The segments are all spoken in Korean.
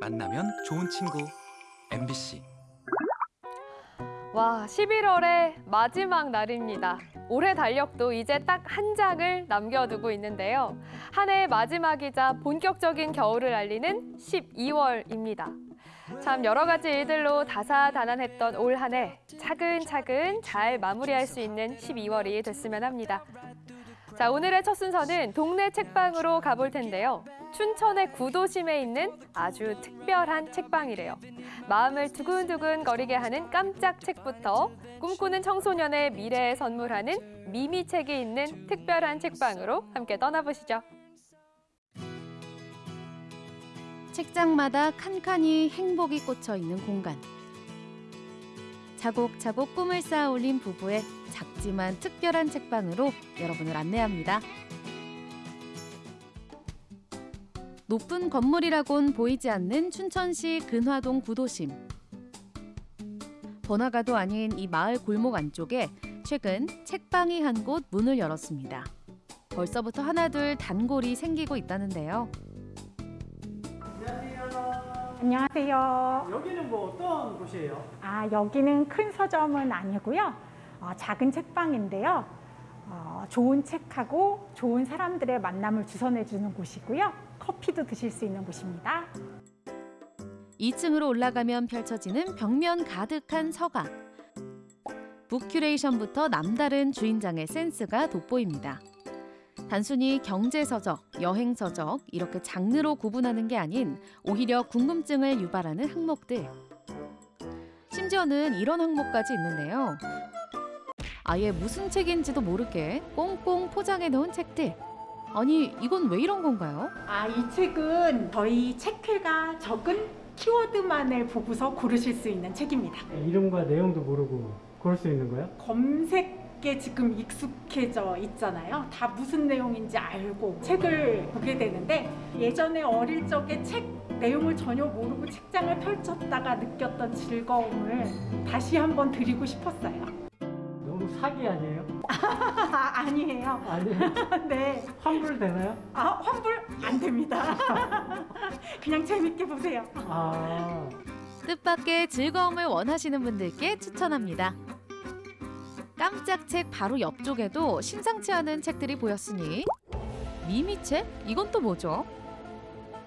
만나면 좋은 친구 MBC 와, 11월의 마지막 날입니다. 올해 달력도 이제 딱 한 장을 남겨두고 있는데요. 한 해의 마지막이자 본격적인 겨울을 알리는 12월입니다. 참 여러 가지 일들로 다사다난했던 올 한 해 차근차근 잘 마무리할 수 있는 12월이 됐으면 합니다. 자, 오늘의 첫 순서는 동네 책방으로 가볼 텐데요. 춘천의 구도심에 있는 아주 특별한 책방이래요. 마음을 두근두근 거리게 하는 깜짝 책부터 꿈꾸는 청소년의 미래에 선물하는 미미 책이 있는 특별한 책방으로 함께 떠나보시죠. 책장마다 칸칸이 행복이 꽂혀 있는 공간. 차곡차곡 꿈을 쌓아 올린 부부의 작지만 특별한 책방으로 여러분을 안내합니다. 높은 건물이라곤 보이지 않는 춘천시 근화동 구도심. 번화가도 아닌 이 마을 골목 안쪽에 최근 책방이 한 곳 문을 열었습니다. 벌써부터 하나둘 단골이 생기고 있다는데요. 안녕하세요. 여기는 뭐 어떤 곳이에요? 아, 여기는 큰 서점은 아니고요. 어, 작은 책방인데요. 어, 좋은 책하고 좋은 사람들의 만남을 주선해주는 곳이고요. 커피도 드실 수 있는 곳입니다. 2층으로 올라가면 펼쳐지는 벽면 가득한 서가. 북큐레이션부터 남다른 주인장의 센스가 돋보입니다. 단순히 경제서적, 여행서적 이렇게 장르로 구분하는 게 아닌 오히려 궁금증을 유발하는 항목들. 심지어는 이런 항목까지 있는데요. 아예 무슨 책인지도 모르게 꽁꽁 포장해 놓은 책들. 아니 이건 왜 이런 건가요? 아, 이 책은 저희 책회가 적은 키워드만을 보고서 고르실 수 있는 책입니다. 이름과 내용도 모르고 고를 수 있는 거야? 검색 에 지금 익숙해져 있잖아요. 다 무슨 내용인지 알고 책을 보게 되는데 예전에 어릴 적에 책 내용을 전혀 모르고 책장을 펼쳤다가 느꼈던 즐거움을 다시 한번 드리고 싶었어요. 너무 사기 아니에요? 아, 아니에요. 아니에요? 네. 환불 되나요? 아, 환불 안 됩니다. 그냥 재밌게 보세요. 아, 뜻밖의 즐거움을 원하시는 분들께 추천합니다. 깜짝 책 바로 옆쪽에도 심상치 않은 책들이 보였으니 미미책? 이건 또 뭐죠?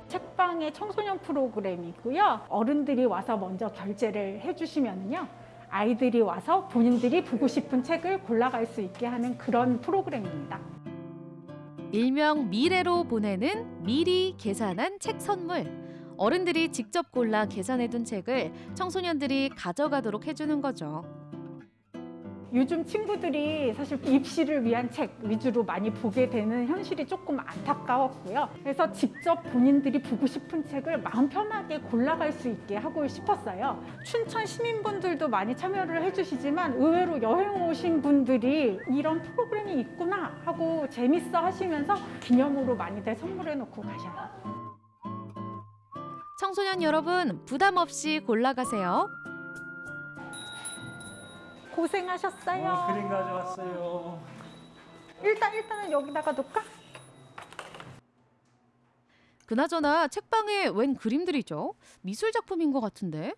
책방의 청소년 프로그램이고요. 어른들이 와서 먼저 결제를 해주시면요. 아이들이 와서 본인들이 보고 싶은 책을 골라갈 수 있게 하는 그런 프로그램입니다. 일명 미래로 보내는 미리 계산한 책 선물. 어른들이 직접 골라 계산해둔 책을 청소년들이 가져가도록 해주는 거죠. 요즘 친구들이 사실 입시를 위한 책 위주로 많이 보게 되는 현실이 조금 안타까웠고요. 그래서 직접 본인들이 보고 싶은 책을 마음 편하게 골라갈 수 있게 하고 싶었어요. 춘천 시민분들도 많이 참여를 해주시지만 의외로 여행 오신 분들이 이런 프로그램이 있구나 하고 재밌어 하시면서 기념으로 많이들 선물해 놓고 가셔요. 청소년 여러분 부담 없이 골라가세요. 고생하셨어요. 어, 그림 가져왔어요. 일단 일단은 여기다가 놓을까? 그나저나 책방에 웬 그림들이죠? 미술 작품인 것 같은데?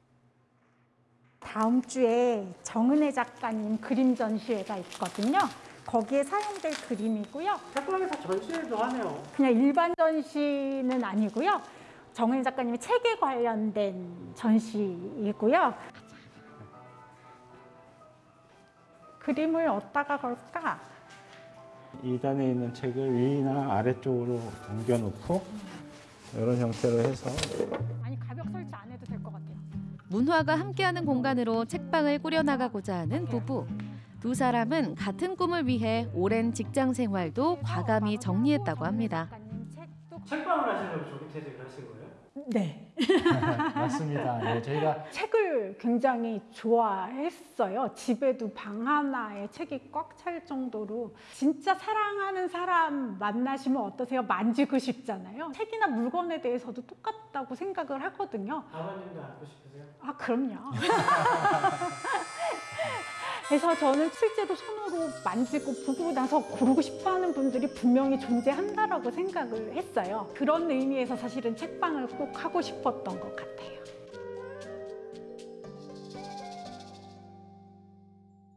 다음 주에 정은혜 작가님 그림 전시회가 있거든요. 거기에 사용될 그림이고요. 책방에서 전시회도 하네요. 그냥 일반 전시는 아니고요. 정은혜 작가님의 책에 관련된 전시이고요. 그림을 어디다가 걸까? 2단에 있는 책을 위나 아래쪽으로 옮겨놓고 이런 형태로 해서 아니 가벽 설치 안 해도 될 것 같아요. 문화가 함께하는 공간으로 책방을 꾸려나가고자 하는 부부. 두 사람은 같은 꿈을 위해 오랜 직장 생활도 과감히 정리했다고 합니다. 책방을 하시려고 조기 퇴직을 하신 거예요? 네. 맞습니다. 네, 저희가 책을 굉장히 좋아했어요. 집에도 방 하나에 책이 꽉 찰 정도로 진짜 사랑하는 사람 만나시면 어떠세요? 만지고 싶잖아요. 책이나 물건에 대해서도 똑같다고 생각을 하거든요. 아버님도 안고 싶으세요? 아, 그럼요. 그래서 저는 실제로 손으로 만지고 보고 나서 고르고 싶어하는 분들이 분명히 존재한다라고 생각을 했어요. 그런 의미에서 사실은 책방을 꼭 하고 싶었던 것 같아요.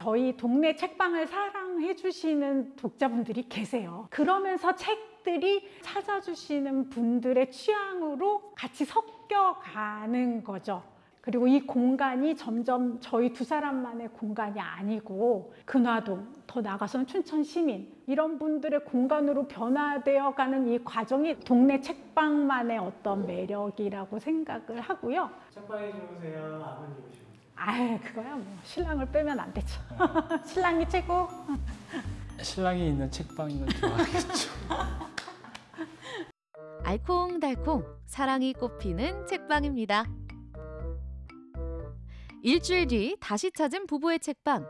저희 동네 책방을 사랑해 주시는 독자분들이 계세요. 그러면서 책들이 찾아주시는 분들의 취향으로 같이 섞여가는 거죠. 그리고 이 공간이 점점 저희 두 사람만의 공간이 아니고 근화동, 더 나아가서는 춘천 시민 이런 분들의 공간으로 변화되어 가는 이 과정이 동네 책방만의 어떤 매력이라고 생각을 하고요. 책방이 좋으세요? 아버님이 좋으세요? 아, 그거야 뭐 신랑을 빼면 안 되죠. 신랑이 최고. 신랑이 있는 책방이면 좋아하겠죠. 알콩달콩 사랑이 꽃피는 책방입니다. 일주일 뒤 다시 찾은 부부의 책방.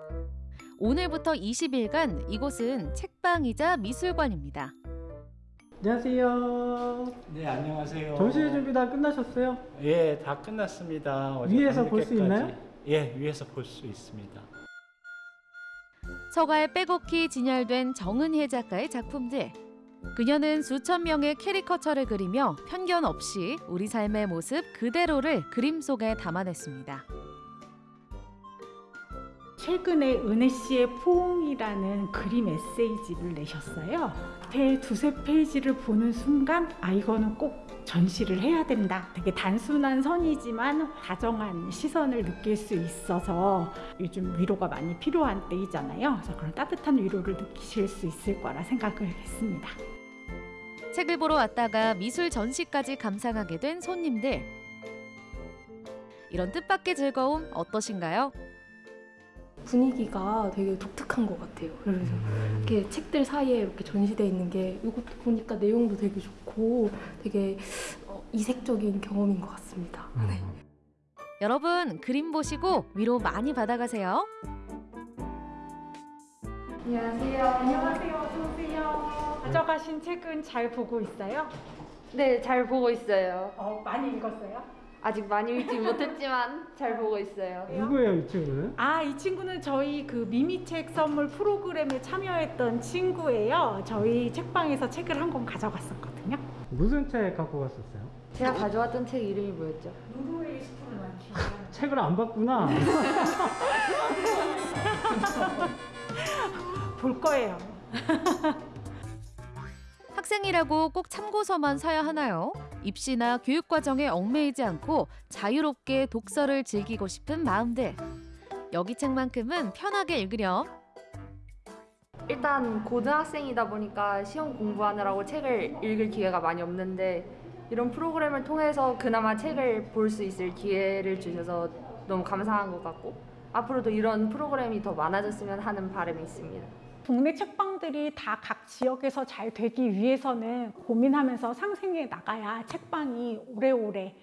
오늘부터 20일간 이곳은 책방이자 미술관입니다. 안녕하세요. 네, 안녕하세요. 점심 준비 다 끝나셨어요? 예, 다 끝났습니다. 위에서 볼 수. 있나요? 예, 위에서 볼 수 있습니다. 서가에 빼곡히 진열된 정은혜 작가의 작품들. 그녀는 수천 명의 캐리커처를 그리며 편견 없이 우리 삶의 모습 그대로를 그림 속에 담아냈습니다. 최근에 은혜 씨의 포옹이라는 그림 에세이집을 내셨어요. 제 두세 페이지를 보는 순간 아 이거는 꼭 전시를 해야 된다. 되게 단순한 선이지만 다정한 시선을 느낄 수 있어서 요즘 위로가 많이 필요한 때이잖아요. 그래서 그런 따뜻한 위로를 느끼실 수 있을 거라 생각을 했습니다. 책을 보러 왔다가 미술 전시까지 감상하게 된 손님들. 이런 뜻밖의 즐거움 어떠신가요? 분위기가 되게 독특한 것 같아요. 그래서 이렇게 책들 사이에 이렇게 전시되어 있는 게 이것도 보니까 내용도 되게 좋고 되게 어, 이색적인 경험인 것 같습니다. 네. 여러분 그림 보시고 위로 많이 받아가세요. 안녕하세요. 안녕하세요. 어서 오세요. 가져가신 책은 잘 보고 있어요? 네, 잘 보고 있어요. 어, 많이 읽었어요? 아직 많이 읽지 못했지만 잘 보고 있어요. 누구예요, 이 친구는? 아, 이 친구는 저희 그 미미책 선물 프로그램에 참여했던 친구예요. 저희 책방에서 책을 한 권 가져갔었거든요. 무슨 책 갖고 갔었어요? 제가 가져왔던 책 이름이 뭐였죠? 노르웨이 스쿨 만취. 책을 안 봤구나. 볼 거예요. 학생이라고 꼭 참고서만 사야 하나요? 입시나 교육 과정에 얽매이지 않고 자유롭게 독서를 즐기고 싶은 마음들. 여기 책만큼은 편하게 읽으렴. 일단 고등학생이다 보니까 시험 공부하느라고 책을 읽을 기회가 많이 없는데 이런 프로그램을 통해서 그나마 책을 볼 수 있을 기회를 주셔서 너무 감사한 것 같고 앞으로도 이런 프로그램이 더 많아졌으면 하는 바람이 있습니다. 동네 책방들이 다 각 지역에서 잘 되기 위해서는 고민하면서 상생해 나가야 책방이 오래오래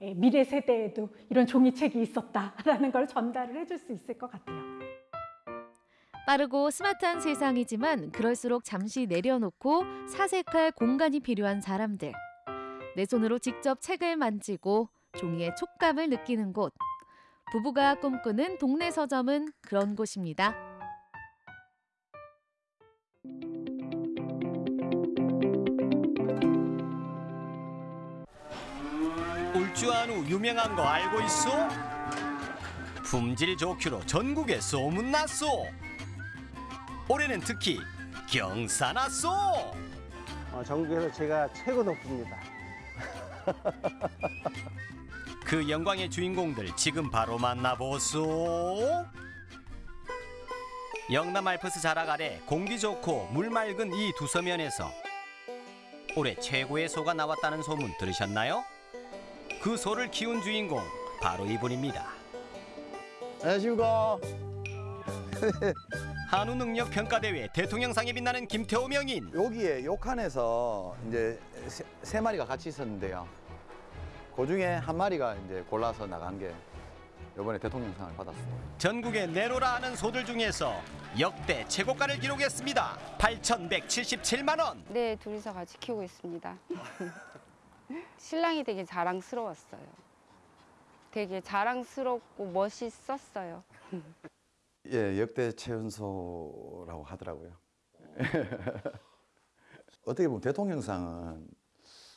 예, 미래 세대에도 이런 종이책이 있었다라는 걸 전달을 해줄 수 있을 것 같아요. 빠르고 스마트한 세상이지만 그럴수록 잠시 내려놓고 사색할 공간이 필요한 사람들. 내 손으로 직접 책을 만지고 종이의 촉감을 느끼는 곳. 부부가 꿈꾸는 동네 서점은 그런 곳입니다. 울주한우 유명한 거 알고 있어? 품질 좋기로 전국에 소문났소. 올해는 특히 경사났소. 어, 전국에서 제가 최고 높습니다. 그 영광의 주인공들 지금 바로 만나보소. 영남 알프스 자락 아래 공기 좋고 물 맑은 이 두 서면에서 올해 최고의 소가 나왔다는 소문 들으셨나요? 그 소를 키운 주인공 바로 이분입니다. 안녕하십니까. 한우 능력 평가 대회 대통령상에 빛나는 김태호 명인. 여기에 욕한에서 이제 세, 세 마리가 같이 있었는데요. 그 중에 한 마리가 이제 골라서 나간 게 이번에 대통령상을 받았습니다. 전국에 내로라 하는 소들 중에서 역대 최고가를 기록했습니다. 8,177만 원. 네, 둘이서 같이 키우고 있습니다. 신랑이 되게 자랑스러웠어요. 되게 자랑스럽고 멋있었어요. 예, 역대 최연소라고 하더라고요. 어떻게 보면 대통령상은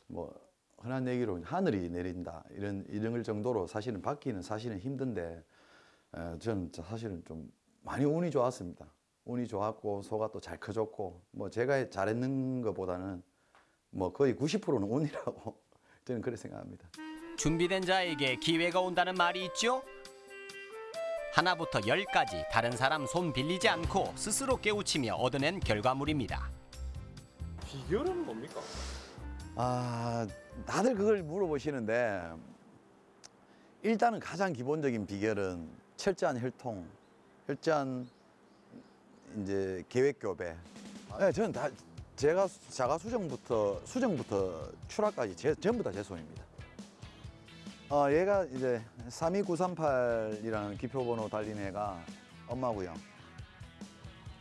뭐 흔한 얘기로 하늘이 내린다 이런 이런 정도로 사실은 받기는 사실은 힘든데 에, 저는 사실은 좀 많이 운이 좋았습니다. 운이 좋았고 소가 또 잘 커졌고 뭐 제가 잘했는 것보다는 뭐 거의 90%는 운이라고 저는 그렇게 생각합니다. 준비된 자에게 기회가 온다는 말이 있죠. 하나부터 열까지 다른 사람 손 빌리지 않고 스스로 깨우치며 얻어낸 결과물입니다. 비결은 뭡니까? 아, 다들 그걸 물어보시는데 일단은 가장 기본적인 비결은 철저한 혈통, 철저한 이제 계획 교배. 네, 저는 다 제가 자가 수정부터 수정부터 출하까지 제, 전부 다 제 손입니다. 어, 얘가 이제 32938이라는 기표번호 달린 애가 엄마고요.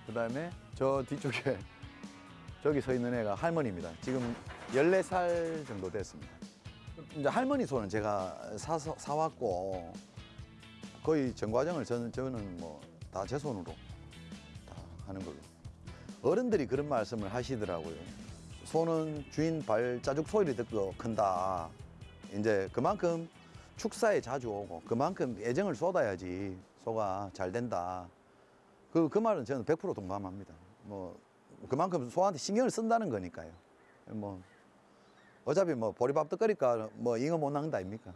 그 다음에 저 뒤쪽에 저기 서 있는 애가 할머니입니다. 지금 14살 정도 됐습니다. 이제 할머니 소는 제가 사서, 사왔고 거의 전 과정을 저는, 저는 뭐 다 제 손으로 다 하는 걸로. 어른들이 그런 말씀을 하시더라고요. 소는 주인 발자국 소리를 듣고 큰다. 이제 그만큼 축사에 자주 오고 그만큼 애정을 쏟아야지 소가 잘 된다. 그, 그 말은 저는 100% 동감합니다. 뭐 그만큼 소한테 신경을 쓴다는 거니까요. 뭐 어차피 뭐 보리밥 떡거리까 뭐 잉어 못 낳는다 아닙니까?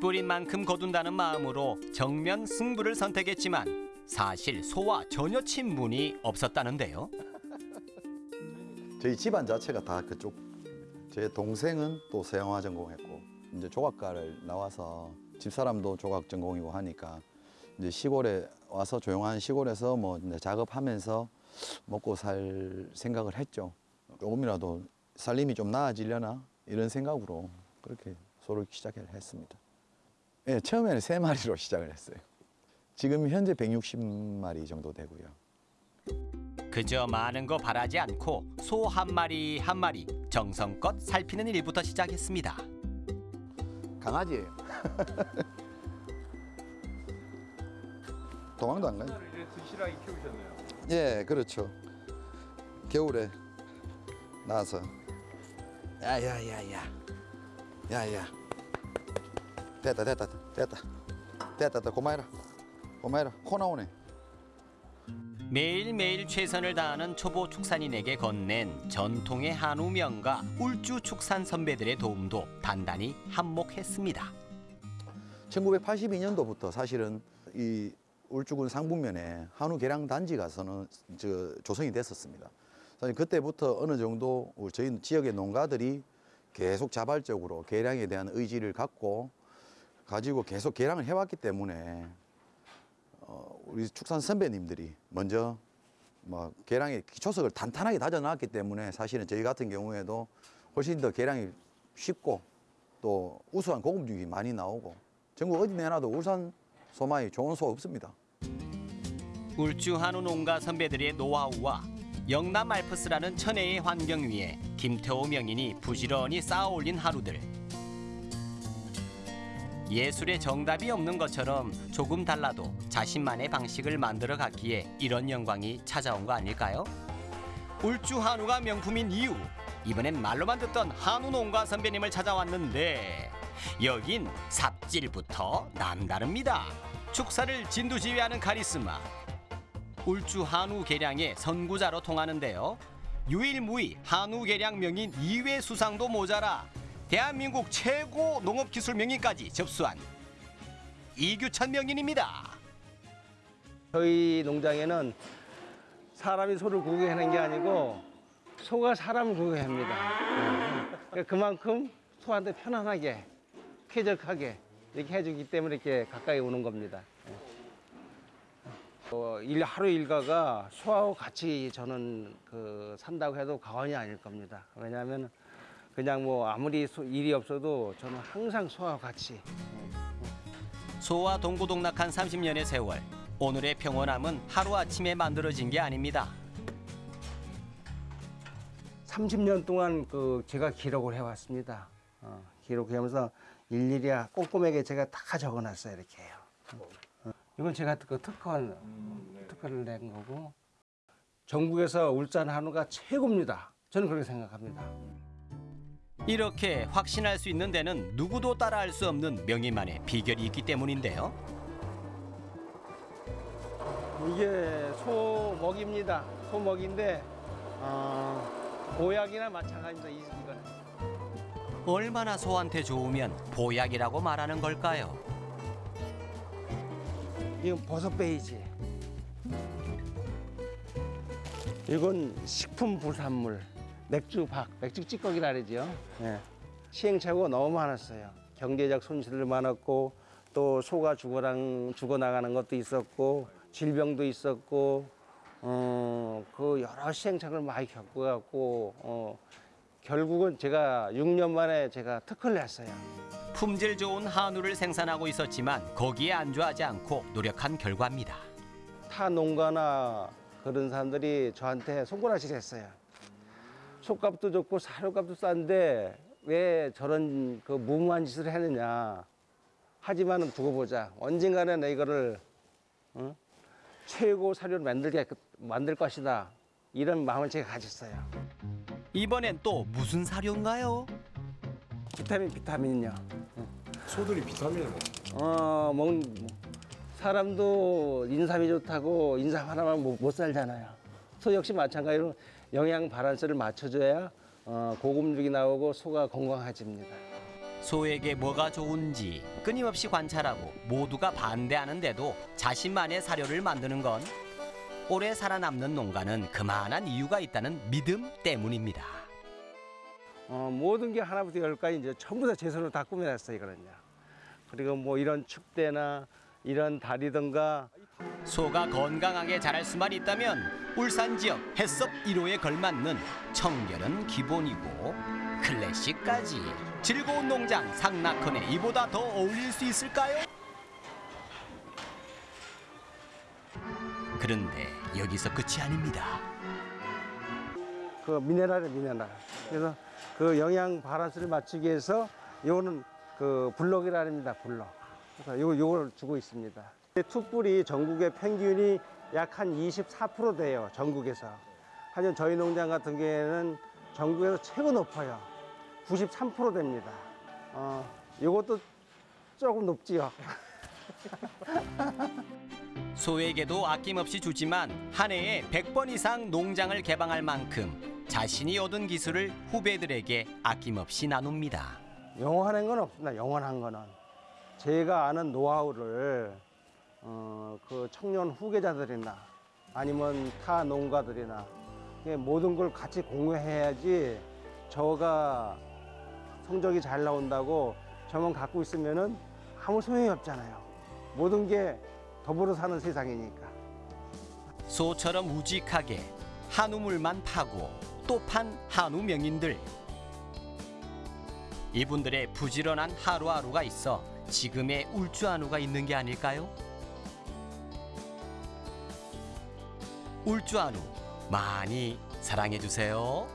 뿌린 만큼 거둔다는 마음으로 정면 승부를 선택했지만 사실 소와 전혀 친분이 없었다는데요. 저희 집안 자체가 다 그쪽. 제 동생은 또 서양화 전공했고 이제 조각가를 나와서 집사람도 조각 전공이고 하니까 이제 시골에 와서 조용한 시골에서 뭐 작업하면서 먹고 살 생각을 했죠. 조금이라도 살림이 좀 나아지려나 이런 생각으로 그렇게 소를 시작을 했습니다. 예, 처음에는 세 마리로 시작을 했어요. 지금 현재 160마리 정도 되고요. 그저 많은 거 바라지 않고 소 한 마리 한 마리 정성껏 살피는 일부터 시작했습니다. 강아지예요. 도망도 안 가요. 이제 드시라기 키우셨네요. 예, 그렇죠. 겨울에 나와서 야야야야 야야 됐다 됐다 됐다 됐다 됐다 고마해라 고마해라 코 나오네 매일매일 최선을 다하는 초보 축산인에게 건넨 전통의 한우 명가 울주 축산 선배들의 도움도 단단히 한몫했습니다. 1982년도부터 사실은 이 울주군 상북면에 한우 계량 단지가 서는 저 조성이 됐었습니다. 사실 그때부터 어느 정도 저희 지역의 농가들이 계속 자발적으로 계량에 대한 의지를 갖고 가지고 계속 계량을 해왔기 때문에 어, 우리 축산 선배님들이 먼저 뭐 계량의 기초석을 탄탄하게 다져놨기 때문에 사실은 저희 같은 경우에도 훨씬 더 계량이 쉽고 또 우수한 고급육이 많이 나오고 전국 어디 내놔도 울산 소마이 좋은 소 없습니다. 울주 한우 농가 선배들의 노하우와 영남 알프스라는 천혜의 환경 위에 김태호 명인이 부지런히 쌓아올린 하루들. 예술의 정답이 없는 것처럼 조금 달라도 자신만의 방식을 만들어 갔기에 이런 영광이 찾아온 거 아닐까요? 울주 한우가 명품인 이유 이번엔 말로만 듣던 한우 농가 선배님을 찾아왔는데 여긴 삽질부터 남다릅니다. 축사를 진두지휘하는 카리스마 울주 한우 계량의 선구자로 통하는데요. 유일무이 한우 계량 명인 2회 수상도 모자라 대한민국 최고 농업기술 명인까지 접수한 이규찬 명인입니다. 저희 농장에는 사람이 소를 구경하는 게 아니고 소가 사람을 구경합니다. 네. 그만큼 소한테 편안하게, 쾌적하게 이렇게 해주기 때문에 이렇게 가까이 오는 겁니다. 어, 일 하루 일과가 소하고 같이 저는 그 산다고 해도 과언이 아닐 겁니다. 왜냐하면 그냥 뭐 아무리 소- 일이 없어도 저는 항상 소하고 같이 소와 동고동락한 30년의 세월. 오늘의 평온함은 하루아침에 만들어진 게 아닙니다. 30년 동안 그 제가 기록을 해왔습니다. 어, 기록하면서 일일이 꼼꼼하게 제가 다 적어놨어요 이렇게요. 어. 이건 제가 그 특허 특허를 낸 거고 전국에서 울산 한우가 최고입니다. 저는 그렇게 생각합니다. 이렇게 확신할 수 있는 데는 누구도 따라할 수 없는 명희만의 비결이 있기 때문인데요. 이게 소먹입니다. 소먹인데 어, 보약이나 마찬가지입니다. 이- 이거는. 얼마나 소한테 좋으면 보약이라고 말하는 걸까요? 이건 버섯 베이지. 이건 식품 부산물, 맥주 박, 맥주 찌꺼기라 그러죠. 예. 시행착오가 너무 많았어요. 경제적 손실도 많았고 또 소가 죽어랑 죽어나가는 것도 있었고 질병도 있었고 어, 그 여러 시행착오를 많이 겪어갖고 어, 결국은 제가 6년 만에 제가 특허를 냈어요. 품질 좋은 한우를 생산하고 있었지만 거기에 안주하지 않고 노력한 결과입니다. 타 농가나 그런 사람들이 저한테 손가락질 했어요. 속값도 좋고 사료값도 싼데 왜 저런 그 무모한 짓을 했느냐. 하지만은 두고 보자. 언젠가는 내 이거를 어? 최고 사료를 만들게 만들 것이다. 이런 마음을 제가 가졌어요. 이번엔 또 무슨 사료인가요? 비타민 비타민요. 소들이 비타민을 어, 먹 사람도 인삼이 좋다고 인삼 하나만 못, 못 살잖아요. 소 역시 마찬가지로 영양 바란스를 맞춰줘야 어, 고급육이 나오고 소가 건강해집니다. 소에게 뭐가 좋은지 끊임없이 관찰하고 모두가 반대하는데도 자신만의 사료를 만드는 건 오래 살아남는 농가는 그만한 이유가 있다는 믿음 때문입니다. 어, 모든 게 하나부터 열까지 이제 전부 다 제 손으로 다 꾸며놨어요, 이거는요. 그리고 뭐 이런 축대나 이런 다리든가 소가 건강하게 자랄 수만 있다면 울산 지역 해썹 1호에 걸맞는 청결은 기본이고 클래식까지 즐거운 농장 상낙헌에 이보다 더 어울릴 수 있을까요? 그런데 여기서 끝이 아닙니다. 그 미네랄이 미네랄. 그래서 그 영양 바란스를 맞추기 위해서 요거는 그 블럭이랍니다, 블럭. 그래서 요 요걸 주고 있습니다. 투뿔이 전국의 평균이 약 한 24% 돼요, 전국에서. 하지만 저희 농장 같은 경우에는 전국에서 최고 높아요. 93% 됩니다. 어, 요것도 조금 높지요. 소에게도 아낌없이 주지만 한 해에 100번 이상 농장을 개방할 만큼 자신이 얻은 기술을 후배들에게 아낌없이 나눕니다. 영원한 건 없습니다. 영원한 거는 제가 아는 노하우를 어, 그 청년 후계자들이나 아니면 타 농가들이나 모든 걸 같이 공유해야지 저가 성적이 잘 나온다고 저만 갖고 있으면은 아무 소용이 없잖아요. 모든 게 더불어 사는 세상이니까. 소처럼 우직하게 한우물만 파고 또 판 한우 명인들. 이분들의 부지런한 하루하루가 있어 지금의 울주 한우가 있는 게 아닐까요? 울주 한우 많이 사랑해 주세요.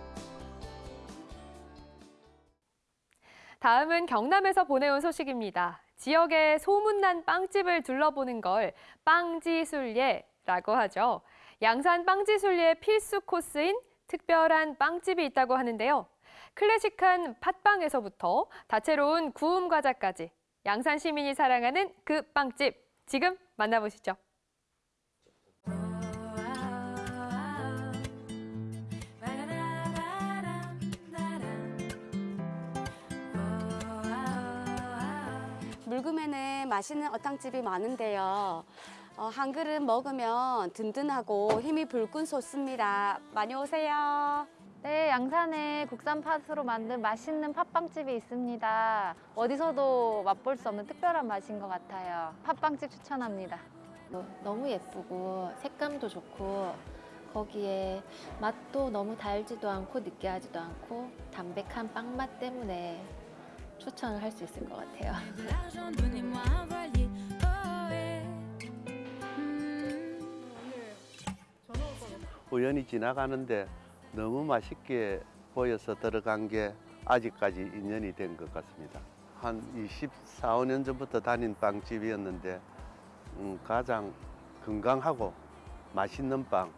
다음은 경남에서 보내온 소식입니다. 지역의 소문난 빵집을 둘러보는 걸 빵지술예라고 하죠. 양산 빵지술예 필수 코스인 특별한 빵집이 있다고 하는데요. 클래식한 팥빵에서부터 다채로운 구움 과자까지 양산 시민이 사랑하는 그 빵집 지금 만나보시죠. 물금에는 맛있는 어탕집이 많은데요. 어, 한 그릇 먹으면 든든하고 힘이 불끈 솟습니다. 많이 오세요. 네, 양산에 국산 팥으로 만든 맛있는 팥빵집이 있습니다. 어디서도 맛볼 수 없는 특별한 맛인 것 같아요. 팥빵집 추천합니다. 너무 예쁘고 색감도 좋고 거기에 맛도 너무 달지도 않고 느끼하지도 않고 담백한 빵맛 때문에 추천을 할 수 있을 것 같아요. 우연히 지나가는데 너무 맛있게 보여서 들어간 게 아직까지 인연이 된 것 같습니다. 한 24, 5년 전부터 다닌 빵집이었는데 음, 가장 건강하고 맛있는 빵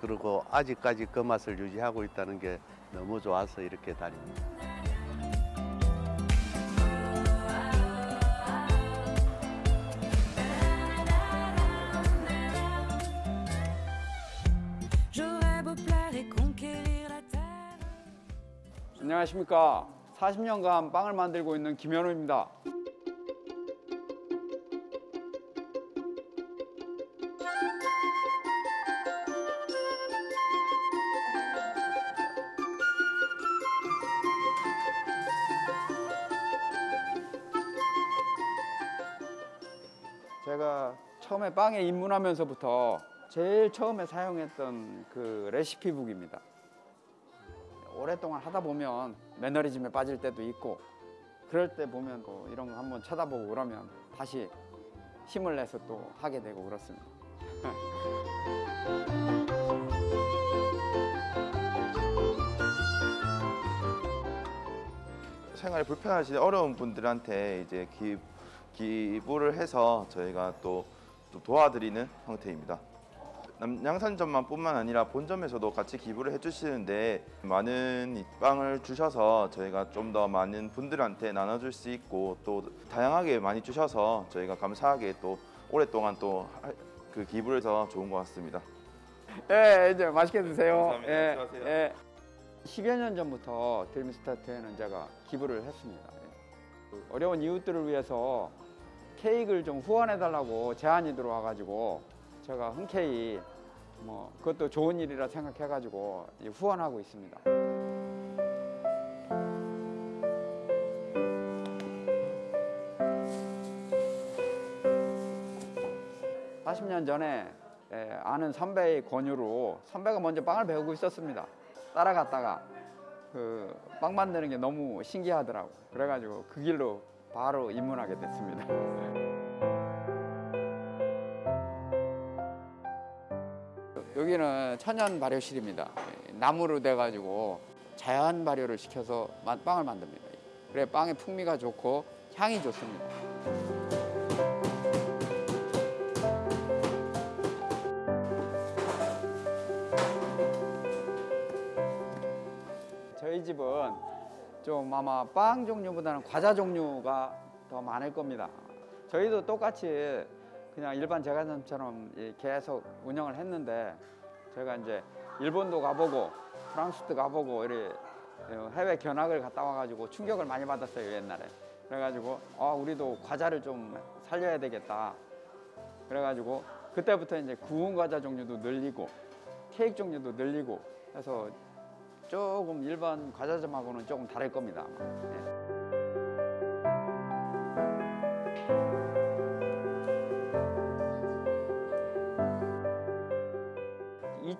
그리고 아직까지 그 맛을 유지하고 있다는 게 너무 좋아서 이렇게 다닙니다. 안녕하십니까. 40년간 빵을 만들고 있는 김현우입니다. 제가 처음에 빵에 입문하면서부터 제일 처음에 사용했던 그 레시피북입니다. 오랫동안 하다 보면 매너리즘에 빠질 때도 있고 그럴 때 보면 뭐 이런 거 한번 쳐다보고 그러면 다시 힘을 내서 또 하게 되고 그렇습니다. 생활이 불편하신 어려운 분들한테 이제 기, 기부를 해서 저희가 또, 또 도와드리는 형태입니다. 남- 양산점만 뿐만 아니라 본점에서도 같이 기부를 해주시는데 많은 이 빵을 주셔서 저희가 좀 더 많은 분들한테 나눠줄 수 있고 또 다양하게 많이 주셔서 저희가 감사하게 또 오랫동안 또 그 기부를 해서 좋은 것 같습니다. 예, 이제 맛있게 드세요. 감사합니다. 예, 수고하세요. 예. 10여 년 전부터 드림스타트에는 제가 기부를 했습니다. 예. 그 어려운 이웃들을 위해서 케이크를 좀 후원해 달라고 제안이 들어와가지고 제가 흔쾌히 뭐 그것도 좋은 일이라 생각해가지고 이 후원하고 있습니다. 40년 전에 예, 아는 선배의 권유로 선배가 먼저 빵을 배우고 있었습니다. 따라갔다가 그 빵 만드는 게 너무 신기하더라고. 그래가지고 그 길로 바로 입문하게 됐습니다. 여기는 천연 발효실입니다. 예, 나무로 돼가지고 자연 발효를 시켜서 마- 빵을 만듭니다. 그래 빵의 풍미가 좋고 향이 좋습니다. 저희 집은 좀 아마 빵 종류보다는 과자 종류가 더 많을 겁니다. 저희도 똑같이 그냥 일반 제과점처럼 이 계속 운영을 했는데 제가 이제 일본도 가보고 프랑스도 가보고 이렇게 해외 견학을 갔다 와가지고 충격을 많이 받았어요 옛날에. 그래가지고 아 우리도 과자를 좀 살려야 되겠다. 그래가지고 그때부터 이제 구운 과자 종류도 늘리고 케이크 종류도 늘리고 해서 조금 일반 과자점하고는 조금 다를 겁니다. 아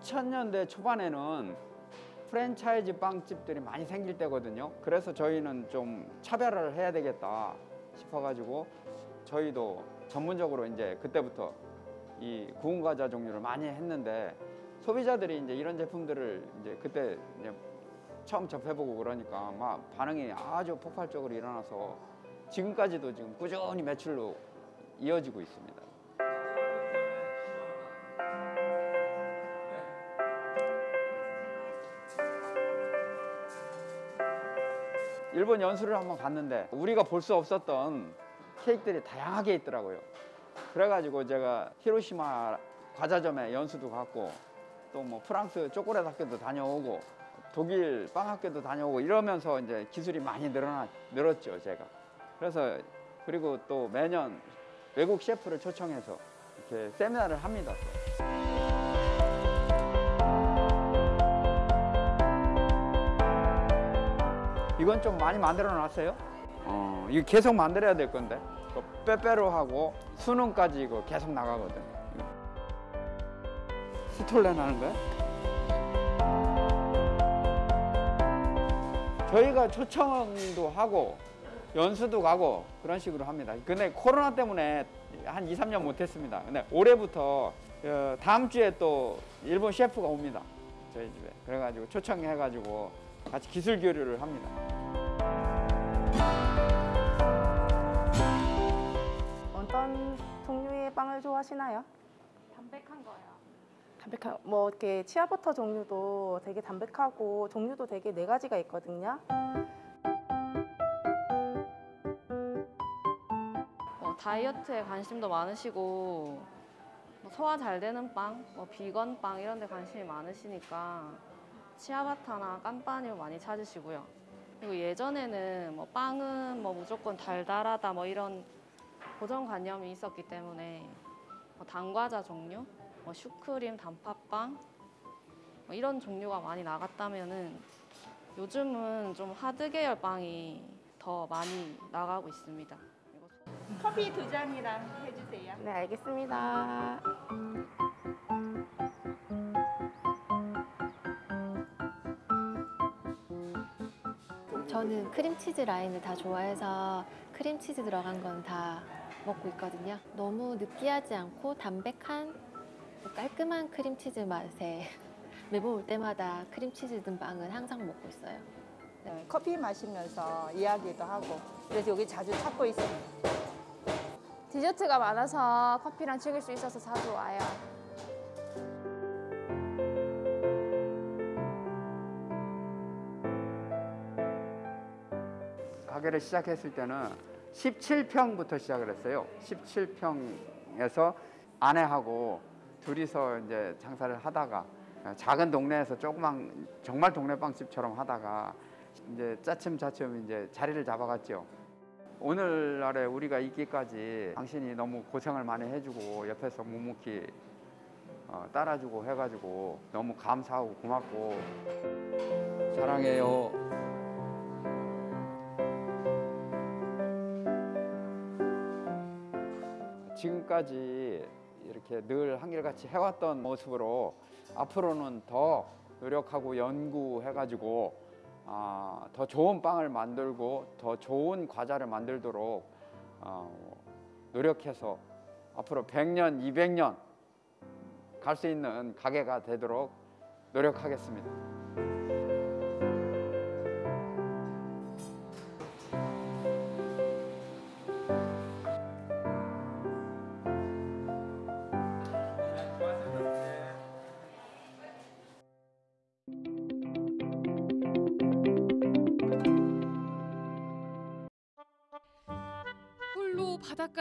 2000년대 초반에는 프랜차이즈 빵집들이 많이 생길 때거든요. 그래서 저희는 좀 차별화를 해야 되겠다 싶어가지고 저희도 전문적으로 이제 그때부터 이 구운 과자 종류를 많이 했는데 소비자들이 이제 이런 제품들을 이제 그때 이제 처음 접해보고 그러니까 막 반응이 아주 폭발적으로 일어나서 지금까지도 지금 꾸준히 매출로 이어지고 있습니다. 일본 연수를 한번 갔는데 우리가 볼 수 없었던 케이크들이 다양하게 있더라고요. 그래가지고 제가 히로시마 과자점에 연수도 갔고 또 뭐 프랑스 초콜릿 학교도 다녀오고 독일 빵 학교도 다녀오고 이러면서 이제 기술이 많이 늘어나 늘었죠 제가. 그래서 그리고 또 매년 외국 셰프를 초청해서 이렇게 세미나를 합니다. 또. 이건 좀 많이 만들어 놨어요. 어, 이거 계속 만들어야 될 건데. 그 빼빼로 하고 수능까지 이거 계속 나가거든. 스톨렌 하는 거야? 저희가 초청도 하고 연수도 가고 그런 식으로 합니다. 근데 코로나 때문에 한 2, 3년 못 했습니다. 근데 올해부터 어, 다음 주에 또 일본 셰프가 옵니다. 저희 집에. 그래가지고 초청해가지고 같이 기술 교류를 합니다. 어떤 종류 어떻게 빵을 좋아하시나요? 담백한 거요. 담백한 뭐 이렇게 치아버터 종류도 되게 담백하고 종류도 되게 네 가지가 있거든요. 뭐 다이어트에 관심도 많으시고 뭐 소화 잘 되는 빵, 뭐 비건 빵 이런 데 관심이 많으시니까 치아바타나 깜빠니를 많이 찾으시고요. 그리고 예전에는 뭐 빵은 뭐 무조건 달달하다 뭐 이런 고정관념이 있었기 때문에 뭐 단과자 종류, 뭐 슈크림, 단팥빵 뭐 이런 종류가 많이 나갔다면은 요즘은 좀 하드 계열 빵이 더 많이 나가고 있습니다. 커피 두 잔이랑 해주세요. 네, 알겠습니다. 저는 크림치즈 라인을 다 좋아해서 크림치즈 들어간 건 다 먹고 있거든요. 너무 느끼하지 않고 담백한 깔끔한 크림치즈 맛에 매번 올 때마다 크림치즈 든 빵은 항상 먹고 있어요. 네, 커피 마시면서 이야기도 하고 그래서 여기 자주 찾고 있습니다. 디저트가 많아서 커피랑 즐길 수 있어서 자주 와요. 가게를 시작했을 때는 17평부터 시작을 했어요. 17평에서 아내하고 둘이서 이제 장사를 하다가 작은 동네에서 조그만 정말 동네 빵집처럼 하다가 이제 짜침짜침 이제 자리를 잡아갔죠. 오늘날에 우리가 있기까지 당신이 너무 고생을 많이 해주고 옆에서 묵묵히 어, 따라주고 해가지고 너무 감사하고 고맙고 사랑해요. 지금까지 이렇게 늘 한결같이 해왔던 모습으로 앞으로는 더 노력하고 연구해가지고 아, 더 좋은 빵을 만들고 더 좋은 과자를 만들도록 어, 노력해서 앞으로 100년, 200년 갈 수 있는 가게가 되도록 노력하겠습니다.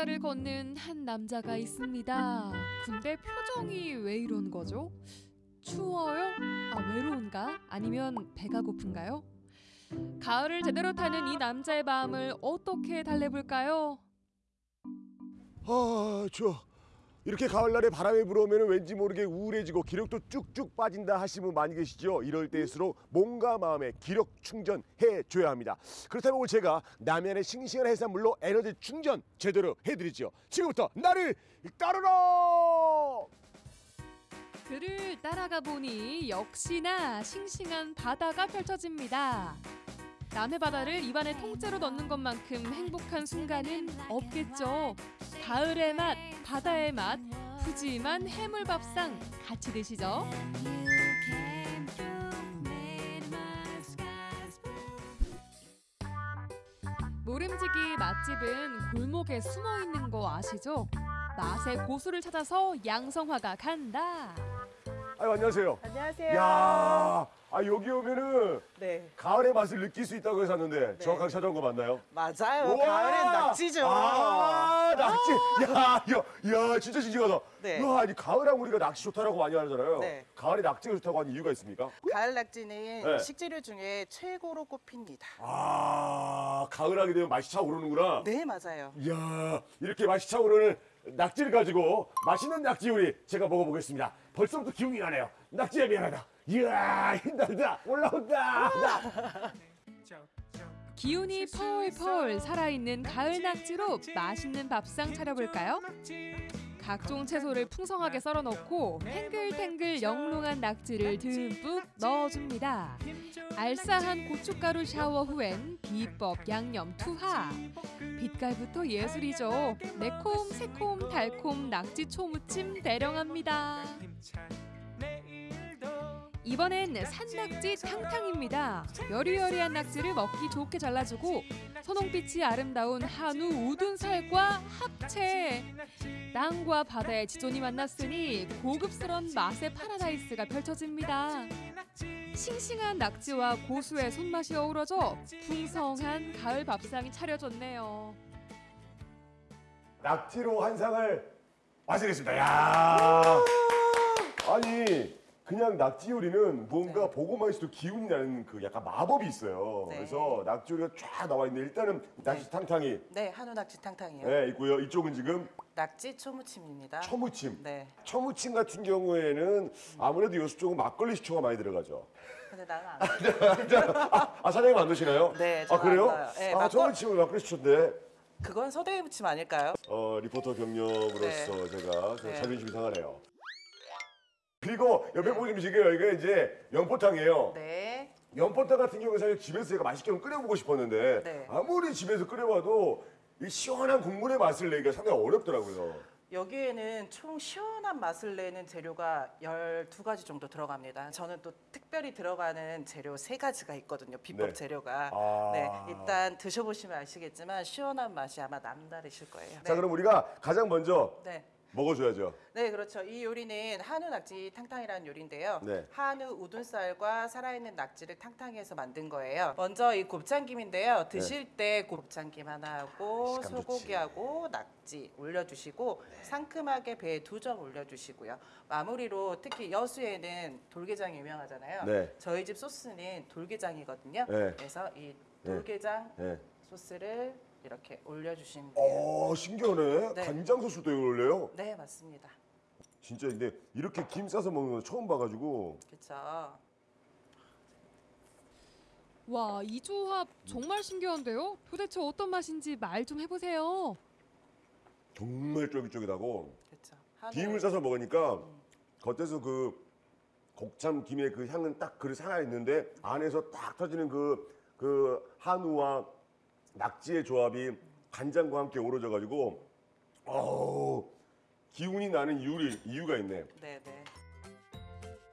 바닷가를 걷는 한 남자가 있습니다. 근데 표정이 왜 이런 거죠? 추워요? 아, 외로운가? 아니면 배가 고픈가요? 가을을 제대로 타는 이 남자의 마음을 어떻게 달래볼까요? 아 추워 이렇게 가을날에 바람이 불어오면 왠지 모르게 우울해지고 기력도 쭉쭉 빠진다 하시는 분 많이 계시죠? 이럴 때일수록 몸과 마음의 기력 충전해 줘야 합니다. 그렇다면 오늘 제가 남해안의 싱싱한 해산물로 에너지 충전 제대로 해드리죠. 지금부터 나를 따르라! 그를 따라가 보니 역시나 싱싱한 바다가 펼쳐집니다. 남해 바다를 입안에 통째로 넣는 것만큼 행복한 순간은 없겠죠. 가을의 맛, 바다의 맛, 푸짐한 해물밥상 같이 드시죠. 모름지기 맛집은 골목에 숨어 있는 거 아시죠? 맛의 고수를 찾아서 양성화가 간다. 아유 안녕하세요 안녕하세요. 야, 아 여기 오면은 네. 가을의 맛을 느낄 수 있다고 해서 왔는데 정확하게 찾아온 거 맞나요? 맞아요. 우와! 가을엔 낙지죠. 아, 낙지. 야, 야, 야, 진짜 싱싱하다. 네. 와, 아니 가을하면 우리가 낙지 좋다라고 많이 하잖아요. 네. 가을에 낙지가 좋다고 하는 이유가 있습니까? 가을 낙지는 네. 식재료 중에 최고로 꼽힙니다. 아, 가을하게 되면 맛이 차오르는구나. 네, 맞아요. 이야, 이렇게 맛이 차오르는 낙지를 가지고 맛있는 낙지 요리 제가 먹어보겠습니다. 벌써부터 기운이 나네요. 낙지야 미안하다. 이야, 힘들다. 올라온다. 기운이 펄펄 살아있는 가을 낙지로 맛있는 밥상 차려볼까요? 각종 채소를 풍성하게 썰어 넣고 탱글탱글 영롱한 낙지를 듬뿍 넣어줍니다. 알싸한 고춧가루 샤워 후엔 비법 양념 투하. 빛깔부터 예술이죠. 매콤, 새콤, 달콤 낙지 초무침 대령합니다. 이번엔 산낙지 탕탕입니다. 여리여리한 낙지를 먹기 좋게 잘라주고 선홍빛이 아름다운 한우 우둔살과 합체. 땅과 바다의 지존이 만났으니 고급스런 맛의 파라다이스가 펼쳐집니다. 싱싱한 낙지와 고수의 손맛이 어우러져 풍성한 가을 밥상이 차려졌네요. 낙지로 한 상을 마시겠습니다. 야 아니 그냥 낙지 요리는 뭔가 보고만 있어도 기운이 나는 그 약간 마법이 있어요. 네. 그래서 낙지 요리가 쫙 나와 있는데 일단은 낙지 탕탕이 네, 한우 낙지 탕탕이요. 네, 있고요. 이쪽은 지금 낙지 초무침입니다. 초무침. 네. 초무침 같은 경우에는 아무래도 요수 쪽은 막걸리 식초가 많이 들어가죠. 근데 나는 안 아, 아, 사장님 안 드시나요? 네, 아 저는 그래요? 안 넣어요. 네, 아 막걸- 초무침은 막걸리 식초인데 그건 서대의 무침 아닐까요? 어, 리포터 경력으로서 제가 좀 네. 자존심이 상하네요. 그리고 옆에 보시면 지금 이게 이제 연포탕이에요. 네. 연포탕 같은 경우는 사실 집에서 제가 맛있게 좀 끓여보고 싶었는데 네. 아무리 집에서 끓여봐도 이 시원한 국물의 맛을 내기가 상당히 어렵더라고요. 여기에는 총 시원한 맛을 내는 재료가 12가지 정도 들어갑니다. 저는 또 특별히 들어가는 재료 세가지가 있거든요. 비법 네. 재료가. 아. 네, 일단 드셔보시면 아시겠지만 시원한 맛이 아마 남다르실 거예요. 자 그럼 우리가 가장 먼저 네. 먹어줘야죠. 네, 그렇죠. 이 요리는 한우 낙지 탕탕이라는 요리인데요. 네. 한우 우둔살과 살아있는 낙지를 탕탕해서 만든 거예요. 먼저 이 곱창김인데요. 드실 때 곱창김 하나 하고 네. 식감 좋지. 소고기하고 낙지 올려주시고 상큼하게 배두점 올려주시고요. 마무리로 특히 여수에는 돌게장이 유명하잖아요. 네. 저희 집 소스는 돌게장이거든요. 네. 그래서 이 네. 돌게장 네. 소스를 이렇게 올려주시면 돼요. 어 신기하네. 네. 간장 소스도 이걸 올려요? 네, 맞습니다. 진짜 근데 이렇게 김 싸서 먹는 거 처음 봐가지고 그렇죠. 와, 이 조합 정말 신기한데요? 도대체 어떤 맛인지 말 좀 해보세요. 정말 쫄깃쫄깃하고 그렇죠. 김을 싸서 먹으니까 겉에서 그 곡참 김의 그 향은 딱 그리 살아 있는데 안에서 딱 터지는 그, 그 한우와 낙지의 조합이 간장과 함께 어우러져 가지고 어우 기운이 나는 이유, 이유가 있네. 네, 네.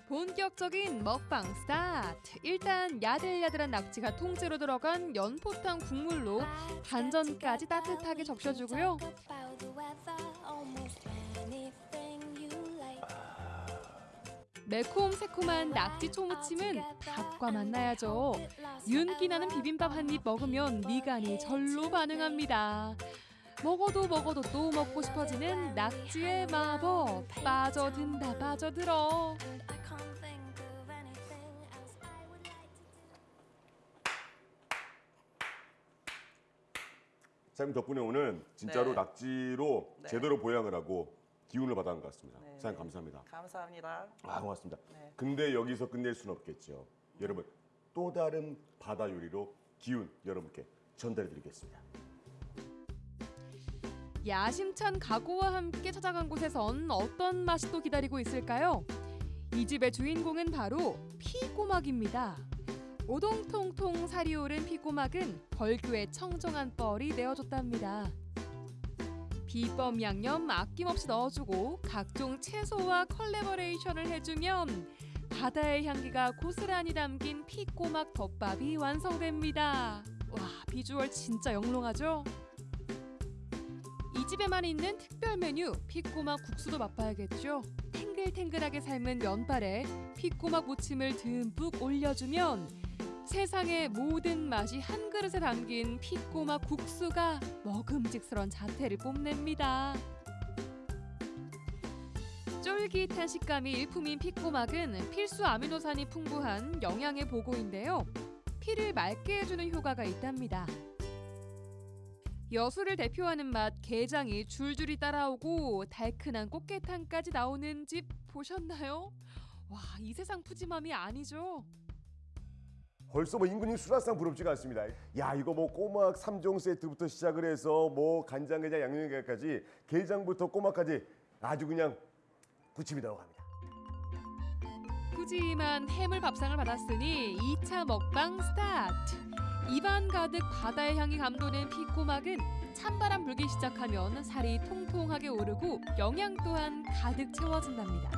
본격적인 먹방 스타트. 일단 야들야들한 낙지가 통째로 들어간 연포탕 국물로 반전까지 따뜻하게 적셔주고요. 매콤 새콤한 낙지 초무침은 닭과 만나야죠. 윤기 나는 비빔밥 한 입 먹으면 미간이 절로 반응합니다. 먹어도 먹어도 또 먹고 싶어지는 낙지의 마법. 빠져든다 빠져들어. 사장님 덕분에 오늘 진짜로 네. 낙지로 네. 제대로 보양을 하고 기운을 받아간 것 같습니다. 네, 사장님 네. 감사합니다. 감사합니다. 아 고맙습니다. 네. 근데 여기서 끝낼 수는 없겠죠. 여러분 또 다른 바다 요리로 기운 여러분께 전달해드리겠습니다. 야심찬 각오와 함께 찾아간 곳에선 어떤 맛이 또 기다리고 있을까요? 이 집의 주인공은 바로 피꼬막입니다. 오동통통 살이 오른 피꼬막은 벌교의 청정한 뻘이 내어줬답니다. 비법 양념 아낌없이 넣어주고 각종 채소와 컬래버레이션을 해주면 바다의 향기가 고스란히 담긴 피꼬막 덮밥이 완성됩니다. 와 비주얼 진짜 영롱하죠? 이 집에만 있는 특별 메뉴 피꼬막 국수도 맛봐야겠죠. 탱글탱글하게 삶은 면발에 피꼬막 무침을 듬뿍 올려주면 세상의 모든 맛이 한 그릇에 담긴 피꼬막 국수가 먹음직스런 자태를 뽐냅니다. 쫄깃한 식감이 일품인 피꼬막은 필수 아미노산이 풍부한 영양의 보고인데요. 피를 맑게 해주는 효과가 있답니다. 여수를 대표하는 맛 게장이 줄줄이 따라오고 달큰한 꽃게탕까지 나오는 집 보셨나요? 와, 이 세상 푸짐함이 아니죠. 벌써 뭐 임금님 수라상 부럽지가 않습니다. 야 이거 뭐 꼬막 3종 세트부터 시작을 해서 뭐 간장게장 양념게장까지 게장부터 꼬막까지 아주 그냥 부침이 들어갑니다. 푸짐한 해물 밥상을 받았으니 2차 먹방 스타트. 입안 가득 바다의 향이 감도는 피꼬막은 찬바람 불기 시작하면 살이 통통하게 오르고 영양 또한 가득 채워진답니다.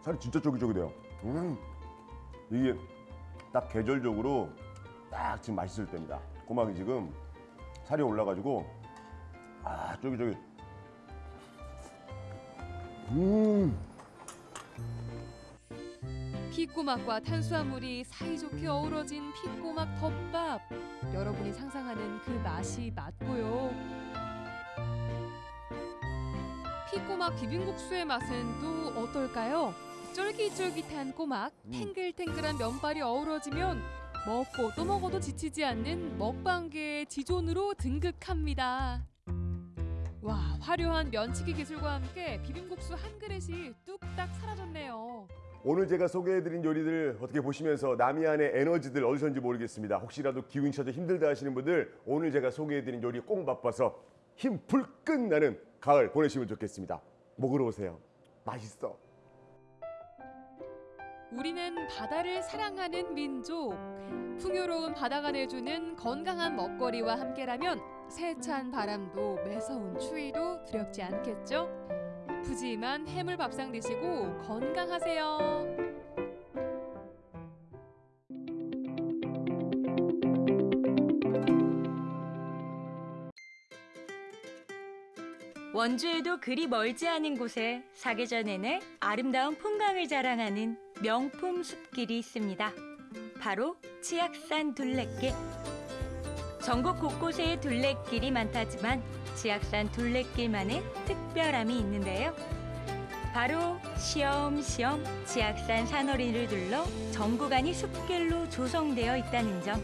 살이 진짜 쫄깃쫄깃해요. 음, 이게 딱 계절적으로 딱 지금 맛있을 때입니다. 꼬막이 지금 살이 올라가지고 아 쫄깃쫄깃. 음. 피꼬막과 탄수화물이 사이좋게 어우러진 피꼬막 덮밥. 여러분이 상상하는 그 맛이 맞고요. 피꼬막 비빔국수의 맛은 또 어떨까요? 쫄깃쫄깃한 꼬막, 탱글탱글한 면발이 어우러지면 먹고 또 먹어도 지치지 않는 먹방계의 지존으로 등극합니다. 와, 화려한 면치기 기술과 함께 비빔국수 한 그릇이 뚝딱 사라졌네요. 오늘 제가 소개해드린 요리들 어떻게 보시면서 남이안의 에너지들 어디선지 모르겠습니다. 혹시라도 기운이 쳐져 힘들다 하시는 분들 오늘 제가 소개해드린 요리 꼭 맛봐서 힘 불끈 나는 가을 보내시면 좋겠습니다. 먹으러 오세요. 맛있어. 우리는 바다를 사랑하는 민족. 풍요로운 바다가 내주는 건강한 먹거리와 함께라면 세찬 바람도 매서운 추위도 두렵지 않겠죠? 푸짐한 해물 밥상 드시고 건강하세요. 원주에도 그리 멀지 않은 곳에 사계절 내내 아름다운 풍광을 자랑하는 명품 숲길이 있습니다. 바로 치악산 둘레길. 전국 곳곳에 둘레길이 많다지만 치악산 둘레길만의 특별함이 있는데요. 바로 시험시험 치악산 산허리를 둘러 전 구간이 숲길로 조성되어 있다는 점.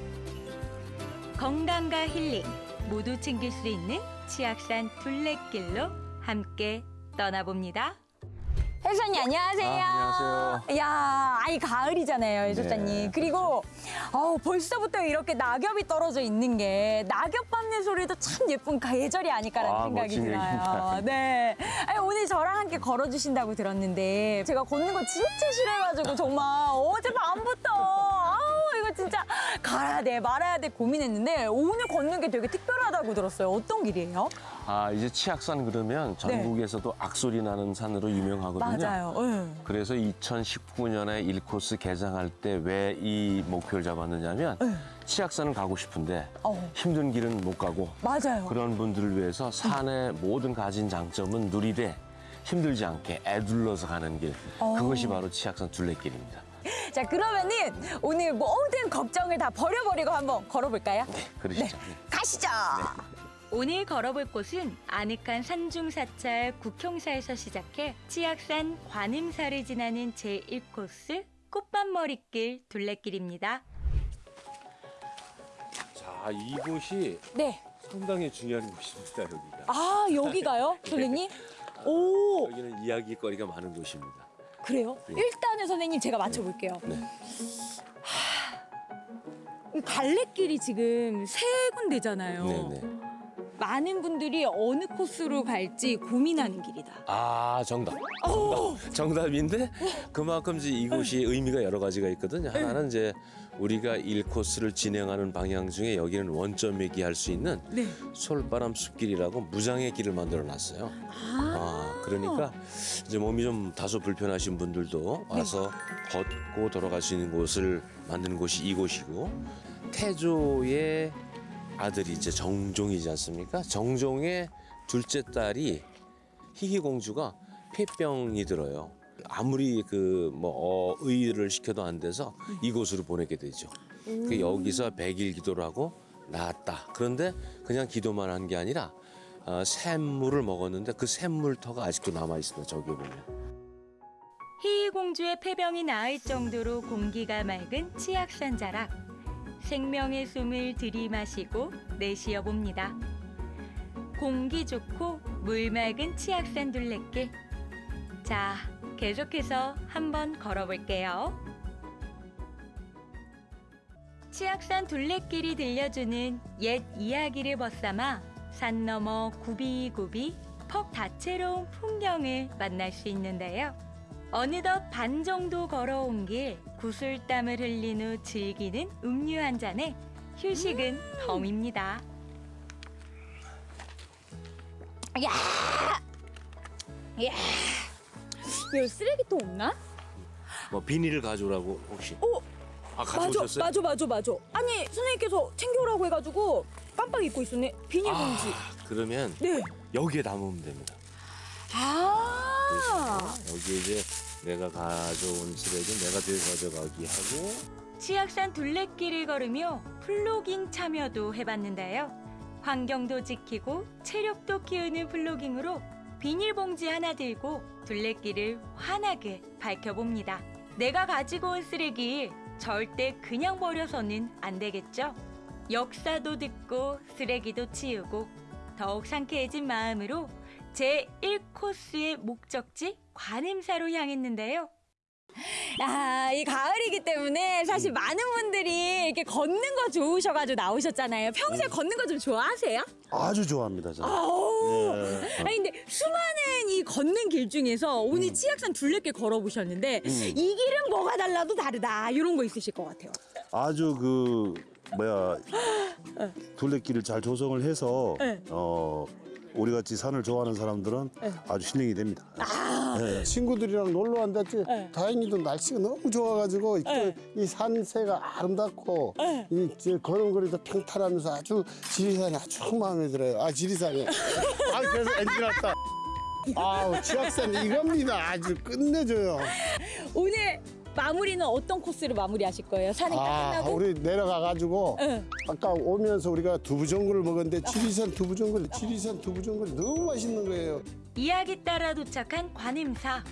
건강과 힐링 모두 챙길 수 있는 치악산 둘레길로 함께 떠나봅니다. 혜수님 안녕하세요. 아, 안녕하세요. 야, 아이 가을이잖아요, 네. 혜수님. 그리고 어우, 벌써부터 이렇게 낙엽이 떨어져 있는 게 낙엽 밟는 소리도 참 예쁜 계절이 아닐까라는 아, 생각이 들어요. 얘기입니다. 네. 아니, 오늘 저랑 함께 걸어 주신다고 들었는데 제가 걷는 거 진짜 싫어해가지고 정말 어제 밤부터 아우 이거 진짜 가야 돼 말아야 돼 고민했는데 오늘 걷는 게 되게 특별하다고 들었어요. 어떤 길이에요? 아 이제 치악산 그러면 전국에서도 악소리 나는 산으로 유명하거든요. 네. 맞아요. 예. 그래서 2019년에 1코스 개장할 때 왜 이 목표를 잡았느냐면 치악산을 가고 싶은데 네. 어. 힘든 길은 못 가고 맞아요. 그런 분들을 위해서 산의 모든 가진 장점은 누리되 힘들지 않게 애둘러서 가는 길 어. 그것이 바로 치악산 둘레길입니다. 자 그러면은 오늘 모든 걱정을 다 버려버리고 한번 걸어볼까요? 그러시죠. 가시죠. 오늘 걸어볼 곳은 아늑한 산중사찰 국형사에서 시작해 치악산 관음사를 지나는 제1코스 꽃밭머리길 둘레길입니다. 자, 이곳이 네. 상당히 중요한 곳입니다, 여기가. 아 여기가요, 선생님? 오 여기는 이야기거리가 많은 곳입니다. 그래요? 네. 일단은 선생님 제가 맞춰볼게요. 네. 이 갈래길이 지금 세 군데잖아요. 네네. 많은 분들이 어느 코스로 갈지 고민하는 길이다. 아, 정답. 정답. 정답인데 그만큼 이제 이곳이 의미가 여러 가지가 있거든요. 하나는 이제 우리가 일코스를 진행하는 방향 중에 여기는 원점 얘기할 수 있는 네. 솔바람 숲길이라고 무장의 길을 만들어 놨어요. 아, 그러니까 이제 몸이 좀 다소 불편하신 분들도 와서 걷고 돌아갈 수 있는 곳을 만드는 곳이 이곳이고 태조의 아들이 이제 정종이지 않습니까? 정종의 둘째 딸이 희귀 공주가 폐병이 들어요. 아무리 그뭐 의를 시켜도 안 돼서 이곳으로 보내게 되죠. 그 여기서 백일 기도를 하고 나았다. 그런데 그냥 기도만 한 게 아니라 어, 샘물을 먹었는데 그 샘물터가 아직도 남아 있습니다. 저기 보면. 희공주의 폐병이 나을 정도로 공기가 맑은 치악산 자락. 생명의 숨을 들이마시고 내쉬어 봅니다. 공기 좋고 물 맑은 치악산 둘레길. 자, 계속해서 한번 걸어볼게요. 치악산 둘레길이 들려주는 옛 이야기를 벗삼아 산 너머 구비구비 퍽 다채로운 풍경을 만날 수 있는데요. 어느덧 반 정도 걸어온 길 구슬땀을 흘린 후 즐기는 음료 한 잔에 휴식은 덤입니다. 야, 야, 여기 쓰레기통 없나? 뭐 비닐을 가져오라고 혹시? 아 맞아, 가져오셨어요? 맞아, 맞아, 맞아. 아니 선생님께서 챙겨오라고 해가지고 깜빡 잊고 있었네. 비닐봉지. 그러면 네. 여기에 담으면 됩니다. 아. 여기 이제 내가 가져온 쓰레기 내가 들고 가져가기 하고 치악산 둘레길을 걸으며 플로깅 참여도 해봤는데요. 환경도 지키고 체력도 키우는 플로깅으로 비닐봉지 하나 들고 둘레길을 환하게 밝혀봅니다. 내가 가지고 온 쓰레기 절대 그냥 버려서는 안 되겠죠? 역사도 듣고 쓰레기도 치우고 더욱 상쾌해진 마음으로 제 1코스의 목적지 관음사로 향했는데요. 야, 이 가을이기 때문에 사실 많은 분들이 이렇게 걷는 거 좋으셔가지고 나오셨잖아요. 평소에 걷는 거 좀 좋아하세요? 아주 좋아합니다. 저는. 아우. 예. 아니 근데 수많은 이 걷는 길 중에서 오늘 치악산 둘레길 걸어보셨는데 음. 이 길은 뭐가 달라도 다르다 이런 거 있으실 것 같아요. 아주 그 뭐야 둘레길을 잘 조성을 해서 네. 어 우리 같이 산을 좋아하는 사람들은 네. 아주 힐링이 됩니다. 네. 친구들이랑 놀러 왔는데 다행히도 날씨가 너무 좋아가지고 네. 이 산세가 아름답고 이저 걸음걸이도 평탄하면서 아주 지리산이 아주 마음에 들어요. 아 지리산이. 아 그래서 엔진 났다. 아우 치악산 이겁니다. 아주 끝내줘요. 오늘 마무리는 어떤 코스로 마무리하실 거예요? 산행 다아 끝나고? 우리 내려가가지고 응. 아까 오면서 우리가 두부전골을 먹었는데 지리산 두부전골, 지리산 두부전골이 너무 맛있는 거예요. 이야기 따라 도착한 관음사.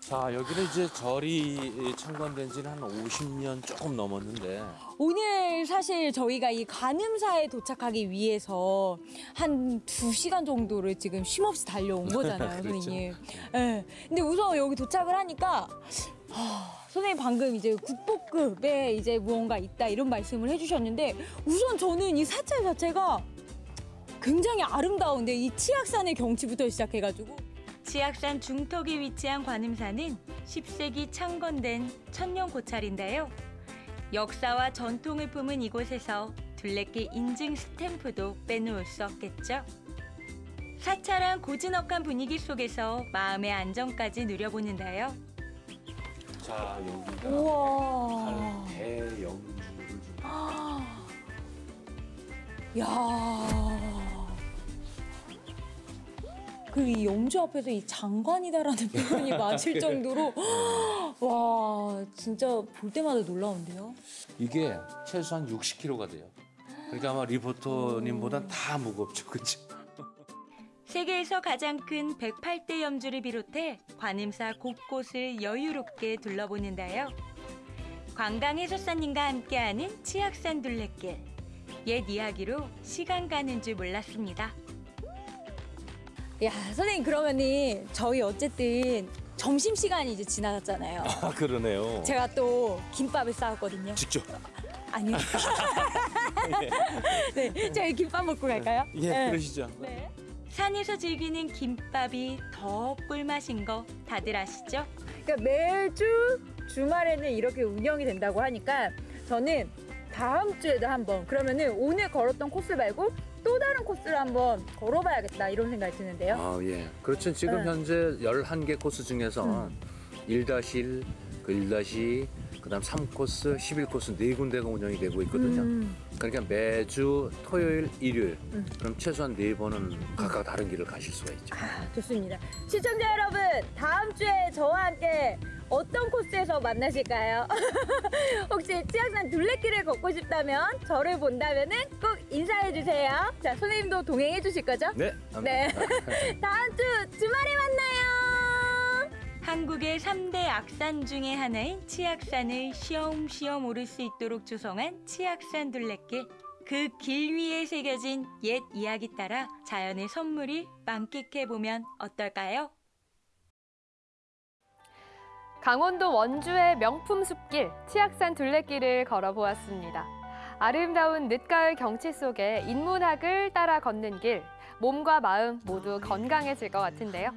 자 여기는 이제 절이 창건된 지는 한 50년 조금 넘었는데 오늘 사실 저희가 이 관음사에 도착하기 위해서 한 두시간 정도를 지금 쉼없이 달려온 거잖아요, 그렇죠. 선생님. 예. 근데 우선 여기 도착을 하니까 하, 선생님 방금 이제 국보급에 이제 무언가 있다 이런 말씀을 해주셨는데 우선 저는 이 사찰 자체가 굉장히 아름다운데 이 치악산의 경치부터 시작해가지고 치악산 중턱에 위치한 관음사는 10세기 창건된 천년 고찰인데요. 역사와 전통을 품은 이곳에서 둘레길 인증 스탬프도 빼놓을 수 없겠죠. 사찰한 고즈넉한 분위기 속에서 마음의 안정까지 누려보는데요. 자 여기가 우와. 대영주를 좀 야. 그이 영주 앞에서 이 장관이다라는 표현이 맞을 정도로 와 진짜 볼 때마다 놀라운데요. 이게 최소한 60kg가 돼요. 그러니까 아마 리포터님보다 다 무겁죠, 그렇죠? 세계에서 가장 큰 108대 염주를 비롯해 관음사 곳곳을 여유롭게 둘러보는데요. 관광 해설사님과 함께하는 치악산 둘레길. 옛 이야기로 시간 가는 줄 몰랐습니다. 야 선생님 그러면은 저희 어쨌든 점심 시간이 이제 지나갔잖아요. 아 그러네요. 제가 또 김밥을 싸왔거든요. 직접. 아니요. 네, 저희 김밥 먹고 갈까요? 예, 네. 그러시죠. 산에서 즐기는 김밥이 더 꿀맛인 거 다들 아시죠? 그러니까 매주 주말에는 이렇게 운영이 된다고 하니까 저는 다음 주에도 한번 그러면은 오늘 걸었던 코스 말고 또 다른 코스를 한번 걸어봐야겠다 이런 생각이 드는데요. 아, 예. 그렇죠. 지금 네. 현재 11개 코스 중에서 음. 1-1, 그 1-2, 그다음 3코스, 11코스 네 군데가 운영이 되고 있거든요. 음. 그러니까 매주 토요일, 일요일 음. 그럼 최소한 네 번은 각각 다른 길을 가실 수가 있죠. 좋습니다. 시청자 여러분, 다음 주에 저와 함께 어떤 코스에서 만나실까요? 혹시 치악산 둘레길을 걷고 싶다면 저를 본다면 은 꼭 인사해 주세요. 자, 선생님도 동행해 주실 거죠? 네. 네. 다음 주 주말에 만나요. 한국의 3대 악산 중의 하나인 치악산을 쉬엄쉬엄 오를 수 있도록 조성한 치악산 둘레길. 그 길 위에 새겨진 옛 이야기 따라 자연의 선물을 만끽해보면 어떨까요? 강원도 원주의 명품 숲길 치악산 둘레길을 걸어보았습니다. 아름다운 늦가을 경치 속에 인문학을 따라 걷는 길, 몸과 마음 모두 건강해질 것 같은데요.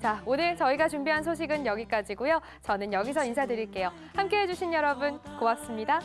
자, 오늘 저희가 준비한 소식은 여기까지고요. 저는 여기서 인사드릴게요. 함께해 주신 여러분 고맙습니다.